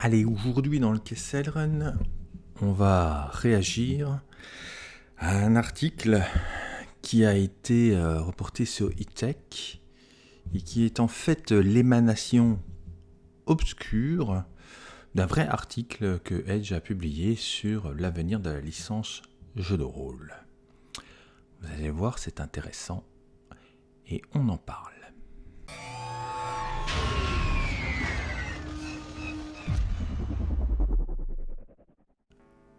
Allez, aujourd'hui dans le Kessel Run, on va réagir à un article qui a été euh, reporté sur eTech et qui est en fait l'émanation obscure d'un vrai article que Edge a publié sur l'avenir de la licence jeu de rôle. Vous allez voir, c'est intéressant et on en parle.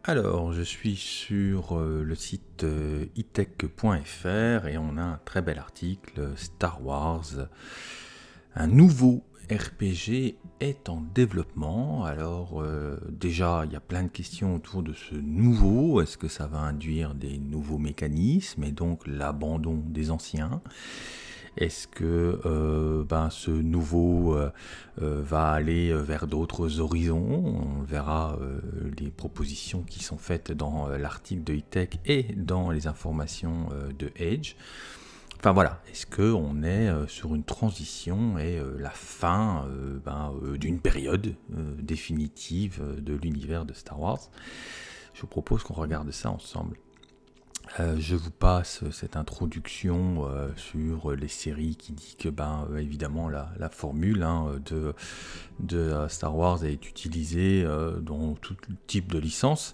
Alors, je suis sur euh, le site itech.fr euh, et on a un très bel article Star Wars. Un nouveau RPG est en développement. Alors, euh, déjà, il y a plein de questions autour de ce nouveau. Est-ce que ça va induire des nouveaux mécanismes et donc l'abandon des anciens? Est-ce que euh, ben, ce nouveau euh, euh, va aller vers d'autres horizons? On verra les propositions qui sont faites dans l'article de e et dans les informations de Edge. Enfin voilà, est-ce qu'on est sur une transition et la fin ben, d'une période définitive de l'univers de Star Wars? Je vous propose qu'on regarde ça ensemble. Euh, je vous passe cette introduction euh, sur les séries qui dit que, ben, euh, évidemment, la, formule hein, de, Star Wars est utilisée dans tout type de licence.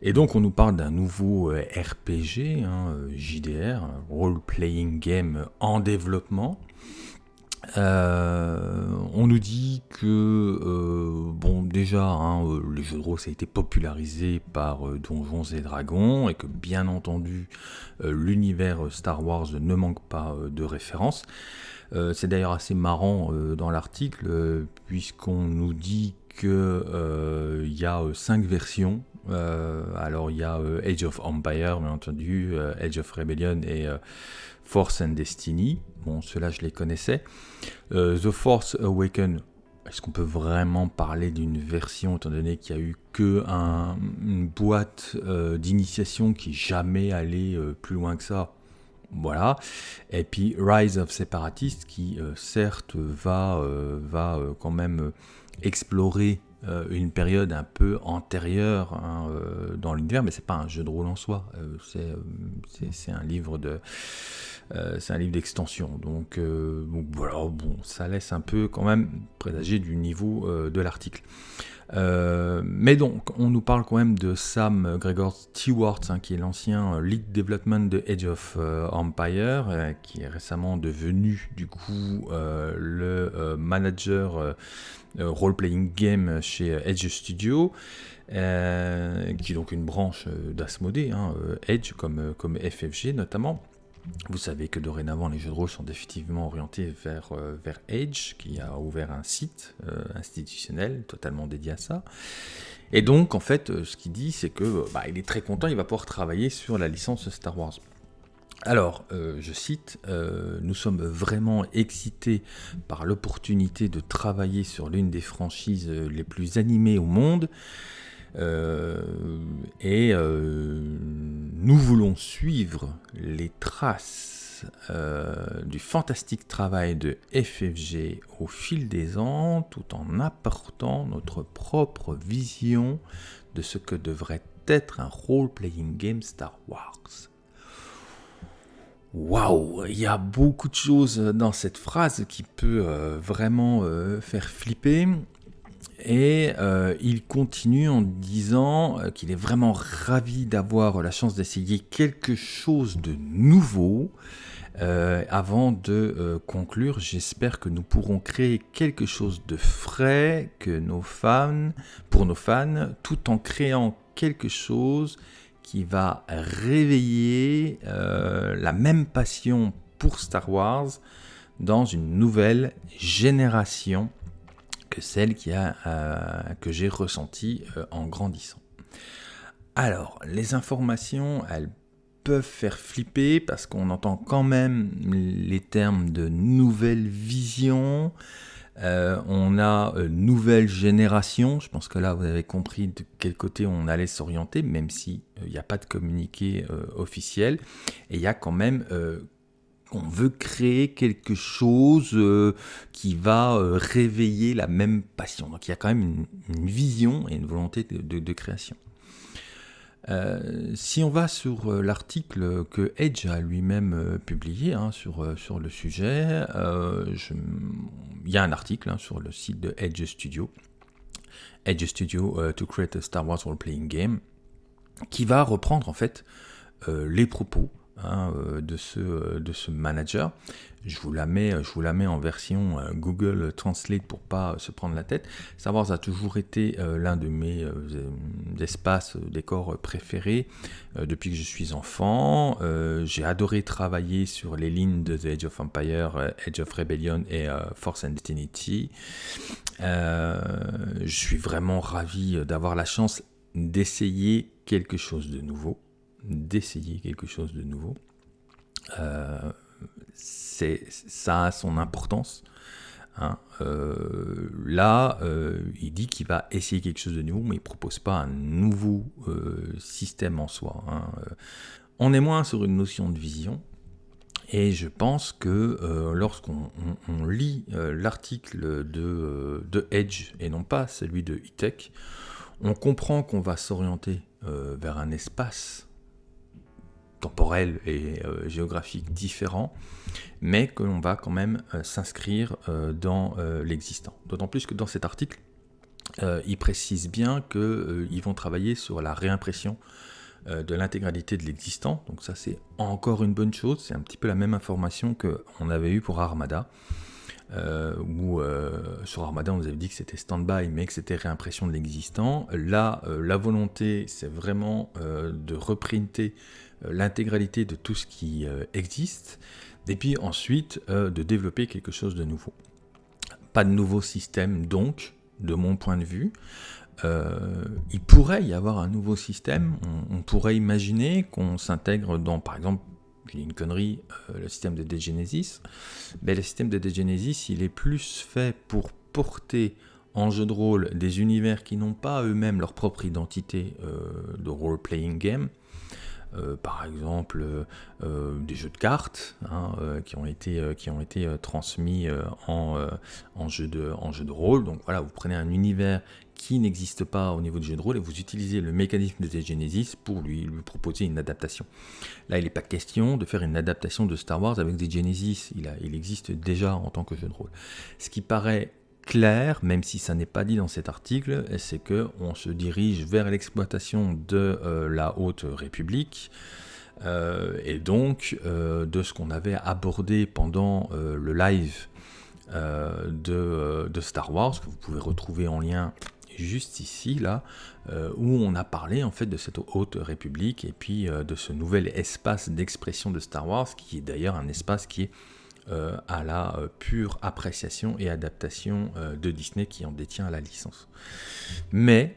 Et donc, on nous parle d'un nouveau RPG, hein, JDR, Role Playing Game en développement. Euh, on nous dit que, euh, bon, déjà, hein, euh, les jeux de rôle, ça a été popularisé par Donjons et Dragons, et que, bien entendu, l'univers Star Wars ne manque pas de références. C'est d'ailleurs assez marrant dans l'article, puisqu'on nous dit qu'il y a cinq versions. Alors, il y a Age of Empire, bien entendu, Age of Rebellion et Force and Destiny. Bon, ceux-là, je les connaissais. Euh, The Force Awaken, est-ce qu'on peut vraiment parler d'une version, étant donné qu'il n'y a eu que une boîte euh, d'initiation qui jamais allé euh, plus loin que ça? Voilà. Et puis Rise of Separatist qui certes va, va quand même explorer une période un peu antérieure hein, dans l'univers, mais c'est pas un jeu de rôle en soi. c'est un livre de euh, c'est un livre d'extension. Euh, donc, voilà, bon, ça laisse un peu quand même présager du niveau euh, de l'article. Mais donc, on nous parle quand même de Sam Gregor Stewart, hein, qui est l'ancien lead development de Age of Empire, qui est récemment devenu du coup le manager role-playing game chez Edge Studio, qui est donc une branche d'Asmodee, hein, Edge comme, comme FFG notamment. Vous savez que dorénavant, les jeux de rôle sont définitivement orientés vers, euh, vers Edge, qui a ouvert un site euh, institutionnel totalement dédié à ça. Et donc, en fait, euh, ce qu'il dit, c'est que bah, il est très content, il va pouvoir travailler sur la licence Star Wars. Alors, je cite, nous sommes vraiment excités par l'opportunité de travailler sur l'une des franchises les plus animées au monde. Euh, et euh, nous voulons suivre les traces euh, du fantastique travail de FFG au fil des ans, tout en apportant notre propre vision de ce que devrait être un role-playing game Star Wars. Waouh, il y a beaucoup de choses dans cette phrase qui peut vraiment faire flipper. Et euh, il continue en disant euh, qu'il est vraiment ravi d'avoir la chance d'essayer quelque chose de nouveau. Euh, avant de conclure, j'espère que nous pourrons créer quelque chose de frais que nos fans, pour nos fans, tout en créant quelque chose qui va réveiller la même passion pour Star Wars dans une nouvelle génération que celle qui a, euh, que j'ai ressentie euh, en grandissant. Alors, les informations, elles peuvent faire flipper parce qu'on entend quand même les termes de nouvelle vision, euh, on a nouvelle génération, je pense que là vous avez compris de quel côté on allait s'orienter, même s'il n'y a pas de communiqué officiel. Et il y a quand même on veut créer quelque chose qui va réveiller la même passion. Donc il y a quand même une, vision et une volonté de création. Euh, si on va sur euh, l'article que Edge a lui-même euh, publié hein, sur, sur le sujet, il y a un article hein, sur le site de Edge Studio, Edge Studio to create a Star Wars role-playing game, qui va reprendre en fait les propos hein, de, ce, de ce manager je vous la mets, je vous la en version euh, Google Translate pour pas se prendre la tête. Star Wars a toujours été euh, l'un de mes euh, espaces décors préférés depuis que je suis enfant. J'ai adoré travailler sur les lignes de The Age of Empire, Age of Rebellion et Force and Destiny. je suis vraiment ravi d'avoir la chance d'essayer quelque chose de nouveau, d'essayer quelque chose de nouveau ça a son importance. Hein. Euh, là, euh, il dit qu'il va essayer quelque chose de nouveau, mais il ne propose pas un nouveau euh, système en soi. Hein. On est moins sur une notion de vision, et je pense que lorsqu'on lit l'article de, de, Edge, et non pas celui de E-Tech, on comprend qu'on va s'orienter vers un espace temporel et euh, géographique différents, mais que l'on va quand même euh, s'inscrire euh, dans l'existant. D'autant plus que dans cet article, il précise bien qu'ils vont travailler sur la réimpression de l'intégralité de l'existant. Donc ça c'est encore une bonne chose, c'est un petit peu la même information qu'on avait eu pour Armada. Où sur Armada on nous avait dit que c'était stand-by mais que c'était réimpression de l'existant. Là, la volonté c'est vraiment de reprinter euh, l'intégralité de tout ce qui euh, existe, et puis ensuite euh, de développer quelque chose de nouveau. Pas de nouveau système donc, de mon point de vue. il pourrait y avoir un nouveau système. On, pourrait imaginer qu'on s'intègre dans, par exemple, une connerie, le système de Degenesis. Mais le système de Degenesis, il est plus fait pour porter en jeu de rôle des univers qui n'ont pas eux-mêmes leur propre identité de role-playing game, euh, par exemple euh, des jeux de cartes hein, euh, qui ont été, qui ont été transmis en, en, jeu de, en jeu de rôle. Donc voilà, vous prenez un univers qui n'existe pas au niveau du jeu de rôle et vous utilisez le mécanisme de Genesis pour lui, lui proposer une adaptation. Là, il n'est pas question de faire une adaptation de Star Wars avec des Genesis, il, existe déjà en tant que jeu de rôle. Ce qui paraît clair, même si ça n'est pas dit dans cet article, c'est que on se dirige vers l'exploitation de euh, la Haute République. Euh, et donc euh, de ce qu'on avait abordé pendant le live de, Star Wars, que vous pouvez retrouver en lien juste ici, là, où on a parlé en fait de cette haute république et puis de ce nouvel espace d'expression de Star Wars, qui est d'ailleurs un espace qui est euh, à la euh, pure appréciation et adaptation euh, de Disney qui en détient la licence. Mais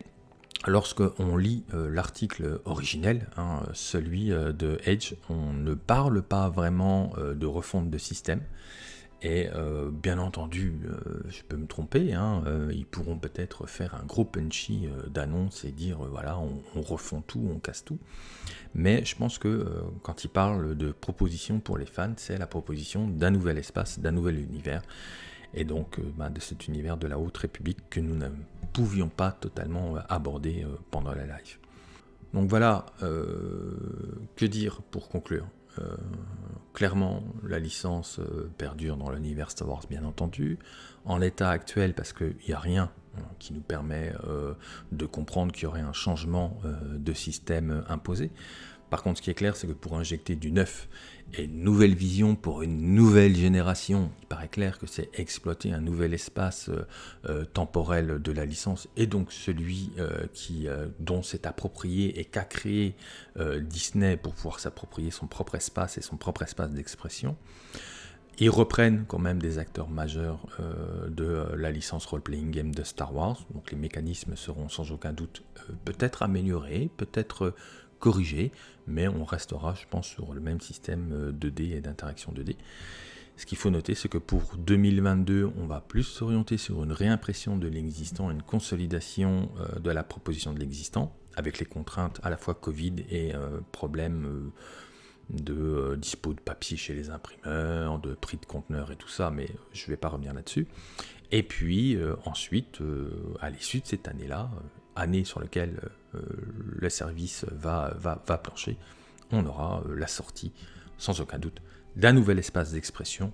lorsque on lit l'article originel, hein, celui de Edge, on ne parle pas vraiment de refonte de système. Et euh, bien entendu, euh, je peux me tromper, hein, euh, ils pourront peut-être faire un gros punchy d'annonce et dire voilà, on, refond tout, on casse tout. Mais je pense que quand ils parlent de proposition pour les fans, c'est la proposition d'un nouvel espace, d'un nouvel univers. Et donc bah, de cet univers de la Haute République que nous ne pouvions pas totalement aborder pendant la live. Donc voilà, que dire pour conclure clairement, la licence euh, perdure dans l'univers Star Wars, bien entendu. En l'état actuel, parce qu'il n'y a rien hein, qui nous permet euh, de comprendre qu'il y aurait un changement de système imposé. Par contre, ce qui est clair, c'est que pour injecter du neuf et une nouvelle vision pour une nouvelle génération, il paraît clair que c'est exploiter un nouvel espace euh, euh, temporel de la licence et donc celui euh, qui, dont s'est approprié et qu'a créé Disney pour pouvoir s'approprier son propre espace et son propre espace d'expression. Ils reprennent quand même des acteurs majeurs de la licence role-playing game de Star Wars, donc les mécanismes seront sans aucun doute peut-être améliorés, peut-être corrigé, mais on restera, je pense, sur le même système 2D euh, et d'interaction 2D. Ce qu'il faut noter, c'est que pour 2022, on va plus s'orienter sur une réimpression de l'existant, une consolidation euh, de la proposition de l'existant, avec les contraintes à la fois Covid et euh, problèmes de dispo de papier chez les imprimeurs, de prix de conteneurs et tout ça, mais je ne vais pas revenir là-dessus. Et puis ensuite, à l'issue de cette année-là, année sur laquelle le service va, va, va plancher, on aura la sortie, sans aucun doute, d'un nouvel espace d'expression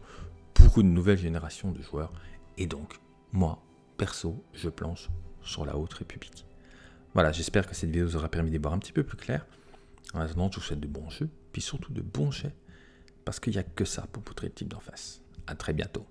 pour une nouvelle génération de joueurs. Et donc, moi, perso, je planche sur la Haute République. Voilà, j'espère que cette vidéo vous aura permis d'y voir un petit peu plus clair. En attendant, je vous souhaite de bons jeux, puis surtout de bons jets, parce qu'il n'y a que ça pour poutrer le type d'en face. A très bientôt.